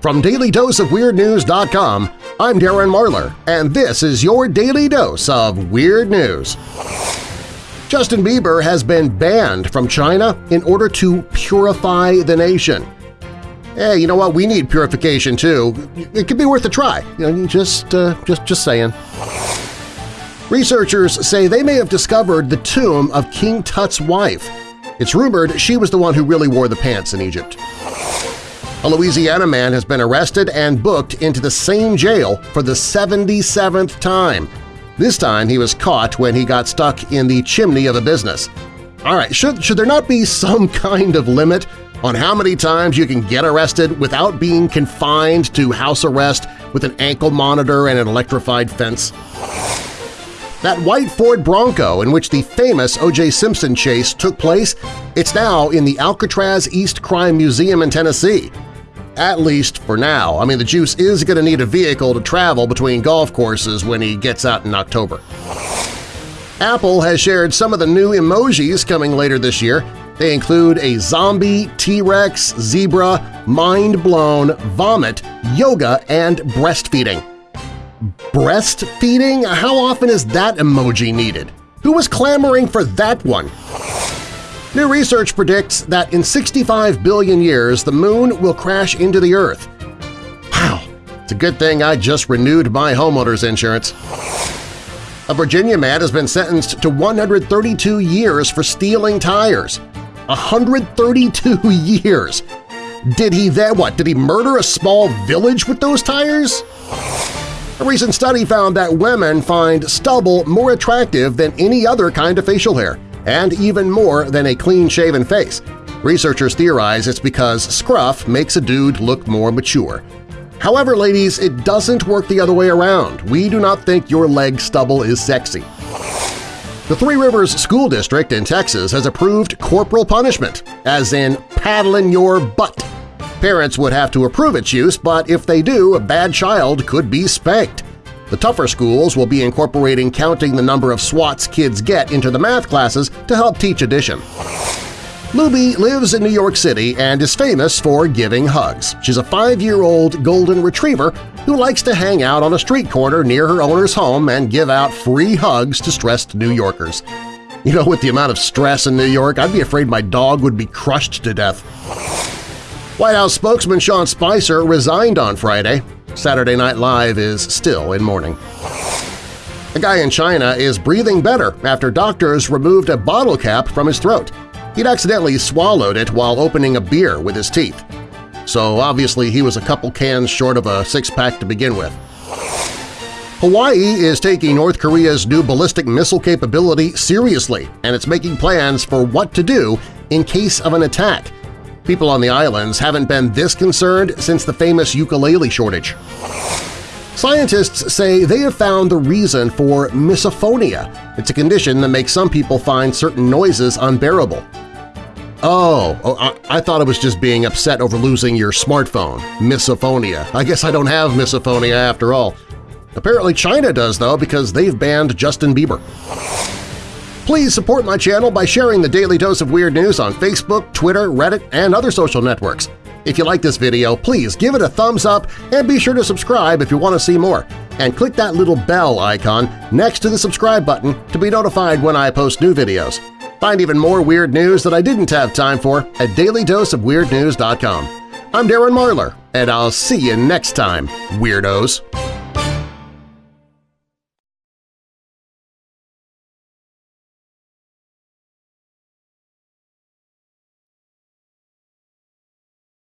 From DailyDoseOfWeirdNews.com, I'm Darren Marlar, and this is your Daily Dose of Weird News. Justin Bieber has been banned from China in order to purify the nation. Hey, you know what? We need purification too. It could be worth a try. You know, just, uh, just, just saying. Researchers say they may have discovered the tomb of King Tut's wife. It's rumored she was the one who really wore the pants in Egypt. A Louisiana man has been arrested and booked into the same jail for the 77th time. This time he was caught when he got stuck in the chimney of a business. All right, should, should there not be some kind of limit on how many times you can get arrested without being confined to house arrest with an ankle monitor and an electrified fence? That white Ford Bronco in which the famous O.J. Simpson chase took place, it's now in the Alcatraz East Crime Museum in Tennessee at least for now. I mean, the Juice is going to need a vehicle to travel between golf courses when he gets out in October. Apple has shared some of the new emojis coming later this year. They include a zombie, T-Rex, zebra, mind-blown, vomit, yoga, and breastfeeding. Breastfeeding? How often is that emoji needed? Who was clamoring for that one? New research predicts that in 65 billion years the Moon will crash into the Earth. Wow, it's a good thing I just renewed my homeowner's insurance. A Virginia man has been sentenced to 132 years for stealing tires. 132 years! Did he then what? Did he murder a small village with those tires? A recent study found that women find stubble more attractive than any other kind of facial hair and even more than a clean-shaven face. Researchers theorize it's because scruff makes a dude look more mature. However, ladies, it doesn't work the other way around. We do not think your leg stubble is sexy. The Three Rivers School District in Texas has approved corporal punishment, as in paddling your butt. Parents would have to approve its use, but if they do, a bad child could be spanked. The tougher schools will be incorporating counting the number of swats kids get into the math classes to help teach addition. Luby lives in New York City and is famous for giving hugs. She's a five-year-old golden retriever who likes to hang out on a street corner near her owner's home and give out free hugs to stressed New Yorkers. You know, with the amount of stress in New York, I'd be afraid my dog would be crushed to death. White House spokesman Sean Spicer resigned on Friday. Saturday Night Live is still in mourning. A guy in China is breathing better after doctors removed a bottle cap from his throat. He'd accidentally swallowed it while opening a beer with his teeth. So obviously he was a couple cans short of a six-pack to begin with. Hawaii is taking North Korea's new ballistic missile capability seriously, and it's making plans for what to do in case of an attack. People on the islands haven't been this concerned since the famous ukulele shortage. Scientists say they have found the reason for misophonia. It's a condition that makes some people find certain noises unbearable. Oh, oh I, I, thought it was just being upset over losing your smartphone. Misophonia. I guess I don't have misophonia after all. Apparently China does, though, because they've banned Justin Bieber. Please support my channel by sharing the Daily Dose of Weird News on Facebook, Twitter, Reddit, and other social networks. If you like this video, please give it a thumbs up and be sure to subscribe if you want to see more. And click that little bell icon next to the subscribe button to be notified when I post new videos. Find even more weird news that I didn't have time for at dailydoseofweirdnews.com. I'm Darren Marlar, and I'll see you next time, Weirdos!